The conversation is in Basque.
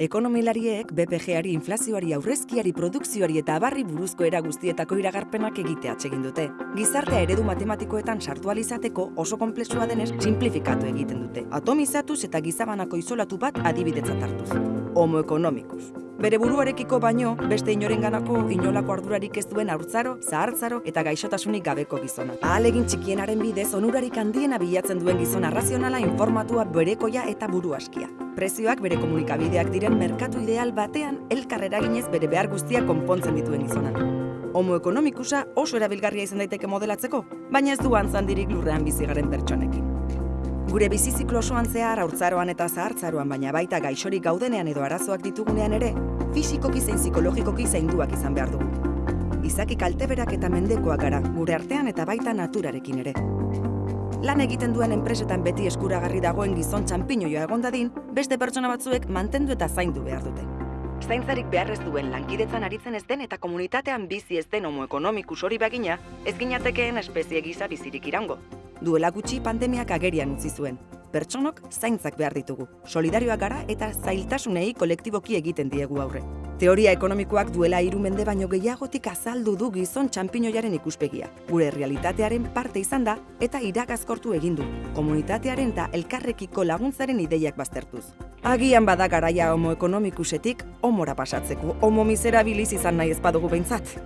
Ekonomilariek BPG-ari inflazioari aurrezkiari produkzioari eta abarri buruzko era guztietako iragarpenak egitea atsegin dute. Gizartea eredu matematikoetan sartu alizateko oso konplexua denez simplifikatu egiten dute. Atomizatuz eta gizabanako izolatu bat adibidetzat hartuz. Homo ekonomikus. Bere buruarekiko baino, beste inorenganako inolako ardurarik ez duen haurtzaro, zahartzaro eta gaixotasunik gabeko gizona. Ahalegin txikienaren bidez, onurarik handiena bilatzen duen gizona razionala informatua berekoia eta buru askia. Prezioak bere komunikabideak diren merkatu ideal batean elkar eraginez bere behar guztiak konpontzen dituen gizona. Homo ekonomikusa oso erabilgarria izan daiteke modelatzeko, baina ez du antzandirik lurrean bizigaren pertsonekin. Gure biziziklo osoan zehar haurtzaroan eta zahartzaroan baina baita gaixorik gaudenean edo arazoak ditugunean ere, fisikoki zein psikologikoki zainduak izan behar dugu. Izaki kalteberak eta mendekoak gara, gure artean eta baita naturarekin ere. Lan egiten duen enpresetan beti eskuragarri dagoen gizon txanpiñoia egon dadin, beste pertsona batzuek mantendu eta zaindu behar dute. Zaintzarik beharrez duen lankidetzan aritzen ez den eta komunitatean bizi ez den homo ekonomikus hori bagina, ez ginatekeen espezie gisa bizirik irango. Duela gutxi pandemiak agerian utzi zuen. Pertsonok zaintzak behar ditugu. Solidarioak gara eta zailtasunei kolektiboki egiten diegu aurre. Teoria ekonomikoak duela hiru mende baino gehiagotik azaldu du gizon txanpinoiaren ikuspegia. Gure realitatearen parte izan da eta irakazkortu egin du. Komunitatearen eta elkarrekiko laguntzaren ideiak baztertuz. Agian bada garaia homo ekonomikusetik homora pasatzeko, homo miserabiliz izan nahi ez badugu behintzat.